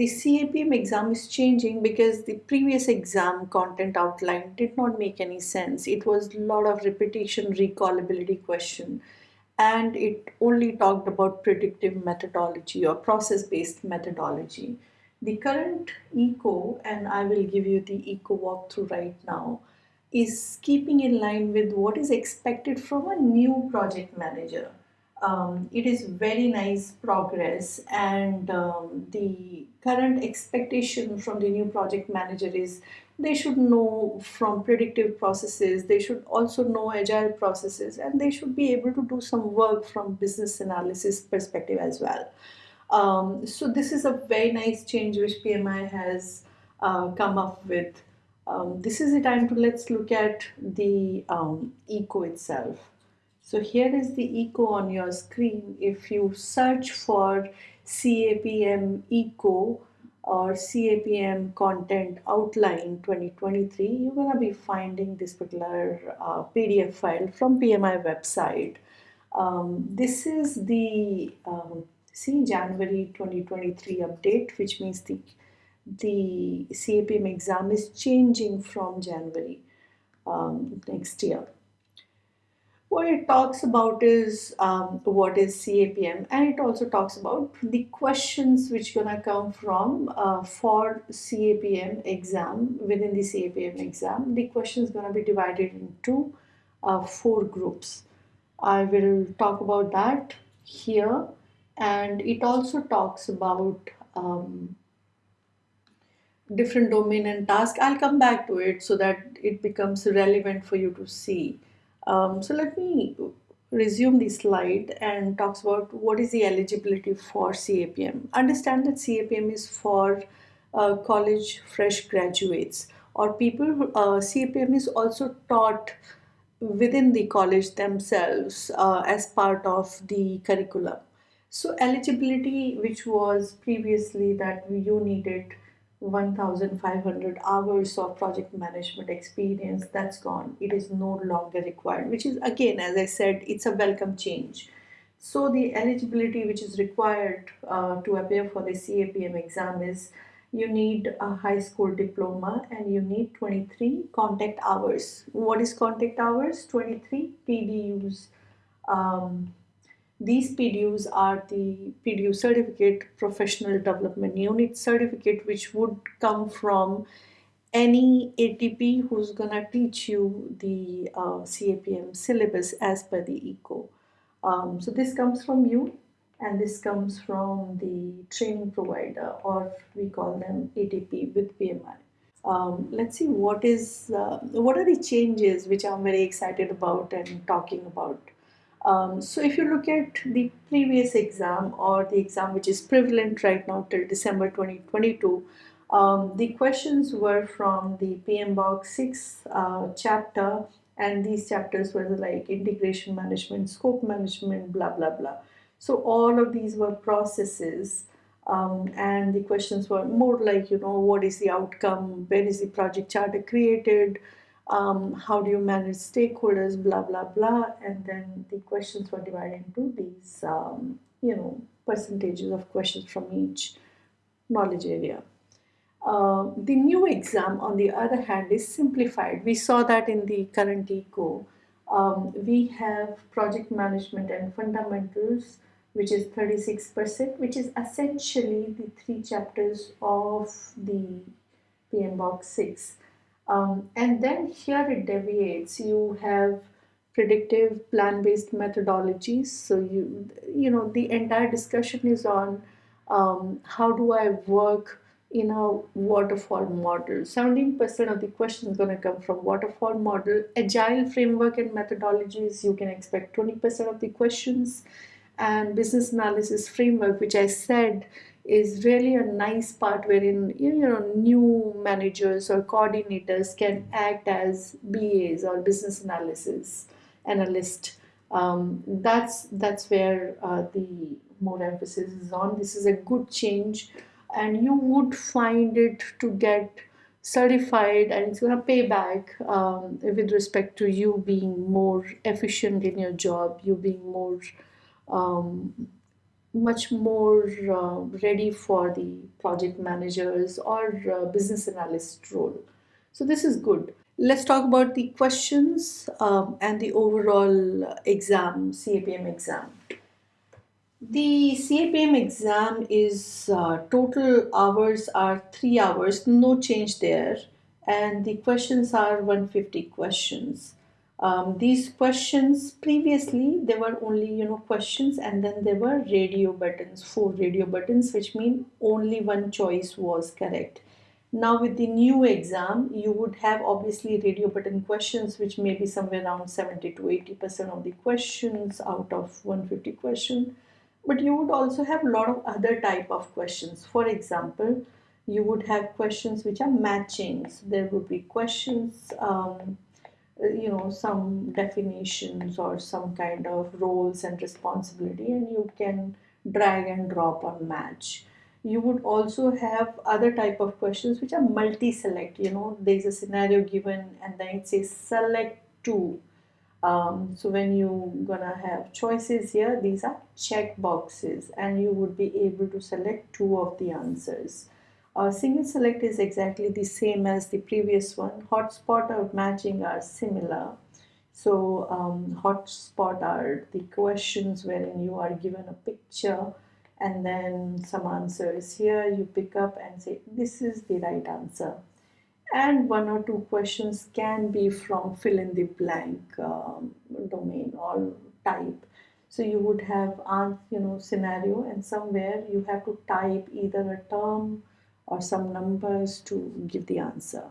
the CAPM exam is changing because the previous exam content outline did not make any sense. It was a lot of repetition recallability question and it only talked about predictive methodology or process-based methodology. The current ECO, and I will give you the ECO walkthrough right now, is keeping in line with what is expected from a new project manager. Um, it is very nice progress and um, the current expectation from the new project manager is they should know from predictive processes, they should also know agile processes and they should be able to do some work from business analysis perspective as well. Um, so this is a very nice change which PMI has uh, come up with. Um, this is the time to let's look at the um, eco itself. So here is the eco on your screen. If you search for CAPM eco or CAPM content outline 2023, you're going to be finding this particular uh, PDF file from PMI website. Um, this is the um, see January 2023 update, which means the, the CAPM exam is changing from January um, next year. What it talks about is um, what is CAPM and it also talks about the questions which are gonna come from uh, for CAPM exam within the CAPM exam. The questions gonna be divided into uh, four groups. I will talk about that here and it also talks about um, different domain and task. I'll come back to it so that it becomes relevant for you to see. Um, so let me resume the slide and talks about what is the eligibility for CAPM. Understand that CAPM is for uh, college fresh graduates or people, uh, CAPM is also taught within the college themselves uh, as part of the curriculum. So eligibility, which was previously that you needed 1,500 hours of project management experience, that's gone. It is no longer required, which is again, as I said, it's a welcome change. So the eligibility which is required uh, to appear for the CAPM exam is you need a high school diploma and you need 23 contact hours. What is contact hours? 23 PDUs um, these PDUs are the PDU certificate, professional development unit certificate, which would come from any ATP who's gonna teach you the uh, CAPM syllabus as per the ECO. Um, so this comes from you and this comes from the training provider or we call them ATP with PMI. Um, let's see what is uh, what are the changes which I'm very excited about and talking about. Um, so if you look at the previous exam or the exam which is prevalent right now till December 2022, um, the questions were from the PMBOK 6 uh, chapter and these chapters were like integration management, scope management, blah, blah, blah. So all of these were processes um, and the questions were more like, you know, what is the outcome, when is the project charter created, um, how do you manage stakeholders, blah, blah, blah. And then the questions were divided into these, um, you know, percentages of questions from each knowledge area. Uh, the new exam, on the other hand, is simplified. We saw that in the current ECO. Um, we have project management and fundamentals, which is 36%, which is essentially the three chapters of the PMBOK 6. Um, and then here it deviates. You have predictive plan-based methodologies. So you, you know, the entire discussion is on um, how do I work in a waterfall model. 17% of the question is going to come from waterfall model. Agile framework and methodologies, you can expect 20% of the questions. And business analysis framework, which I said is really a nice part wherein you know new managers or coordinators can act as BAs or business analysis analyst. Um, that's that's where uh, the more emphasis is on. This is a good change, and you would find it to get certified and it's going to pay back um, with respect to you being more efficient in your job you being more um, much more uh, ready for the project managers or uh, business analyst role. So this is good. Let's talk about the questions um, and the overall exam, CAPM exam. The CAPM exam is uh, total hours are 3 hours, no change there and the questions are 150 questions. Um, these questions previously there were only you know questions and then there were radio buttons four radio buttons which mean only one choice was correct. Now with the new exam you would have obviously radio button questions which may be somewhere around 70 to 80 percent of the questions out of 150 question. But you would also have a lot of other type of questions. For example you would have questions which are matching. So there would be questions um, you know some definitions or some kind of roles and responsibility and you can drag and drop or match. You would also have other type of questions which are multi-select you know there's a scenario given and then it says select two. Um, so when you gonna have choices here these are check boxes and you would be able to select two of the answers uh, single select is exactly the same as the previous one. Hotspot or matching are similar. So um, hotspot are the questions wherein you are given a picture and then some answers here you pick up and say this is the right answer and one or two questions can be from fill in the blank um, domain or type so you would have you know scenario and somewhere you have to type either a term or some numbers to give the answer.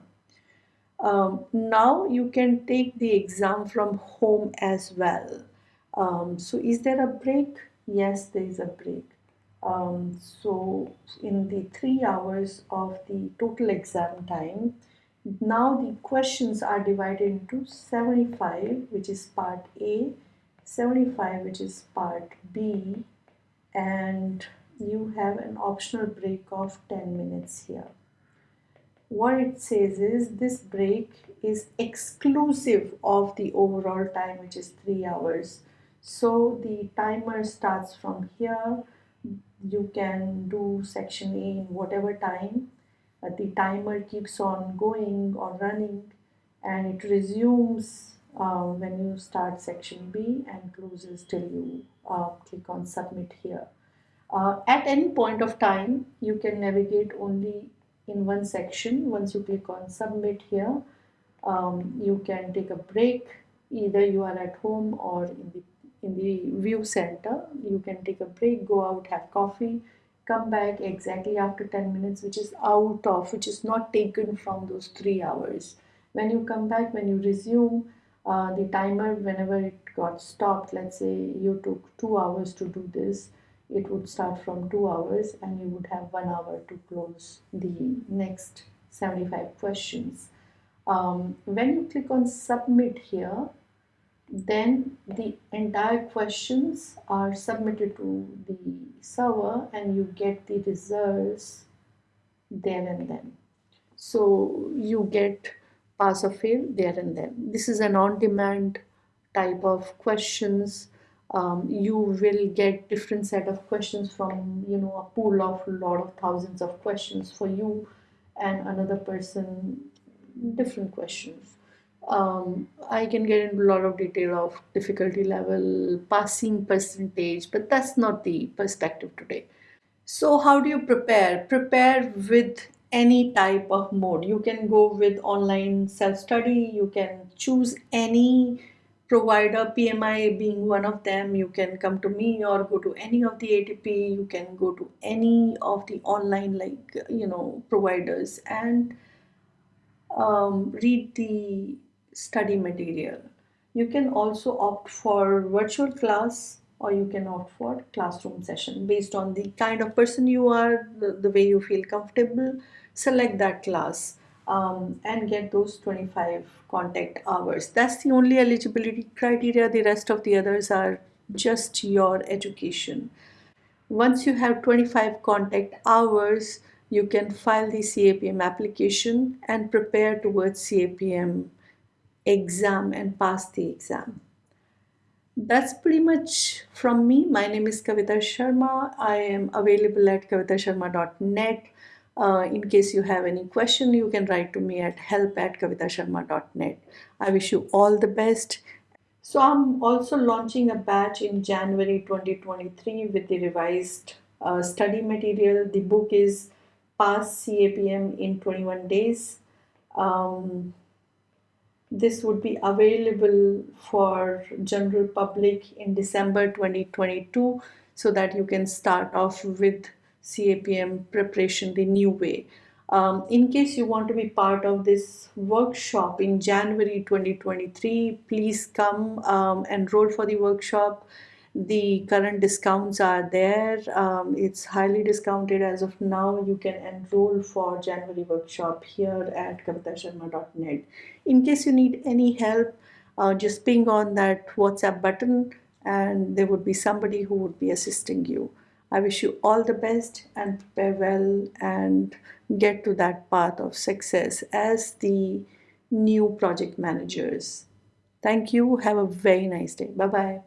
Um, now you can take the exam from home as well. Um, so is there a break? Yes, there is a break. Um, so in the three hours of the total exam time, now the questions are divided into 75, which is part A, 75, which is part B, and you have an optional break of 10 minutes here. What it says is this break is exclusive of the overall time which is 3 hours. So the timer starts from here. You can do section A in whatever time. Uh, the timer keeps on going or running and it resumes uh, when you start section B and closes till you uh, click on submit here. Uh, at any point of time, you can navigate only in one section. Once you click on submit here, um, you can take a break. Either you are at home or in the in the VUE center. You can take a break, go out, have coffee, come back exactly after 10 minutes, which is out of, which is not taken from those three hours. When you come back, when you resume, uh, the timer, whenever it got stopped, let's say you took two hours to do this, it would start from two hours and you would have one hour to close the next 75 questions. Um, when you click on submit here, then the entire questions are submitted to the server and you get the results there and then. So you get pass or fail there and then. This is an on-demand type of questions um, you will get different set of questions from you know a pool of lot of thousands of questions for you and another person different questions. Um, I can get into a lot of detail of difficulty level passing percentage but that's not the perspective today. So how do you prepare? Prepare with any type of mode. You can go with online self-study. You can choose any provider, PMI being one of them, you can come to me or go to any of the ATP, you can go to any of the online like, you know, providers and um, read the study material. You can also opt for virtual class or you can opt for classroom session based on the kind of person you are, the, the way you feel comfortable, select that class um, and get those 25 contact hours. That's the only eligibility criteria. The rest of the others are just your education. Once you have 25 contact hours, you can file the CAPM application and prepare towards CAPM exam and pass the exam. that's pretty much from me. My name is Kavita Sharma. I am available at kavitasharma.net. Uh, in case you have any question, you can write to me at help at kavitasharma.net. I wish you all the best. So I'm also launching a batch in January 2023 with the revised uh, study material. The book is Pass CAPM in 21 days. Um, this would be available for general public in December 2022 so that you can start off with CAPM preparation the new way. Um, in case you want to be part of this workshop in January 2023, please come um, enroll for the workshop. The current discounts are there. Um, it's highly discounted as of now. You can enroll for january workshop here at kavitasharma.net in case you need any help uh, just ping on that whatsapp button and there would be somebody who would be assisting you i wish you all the best and prepare well and get to that path of success as the new project managers. Thank you. Have a very nice day. Bye bye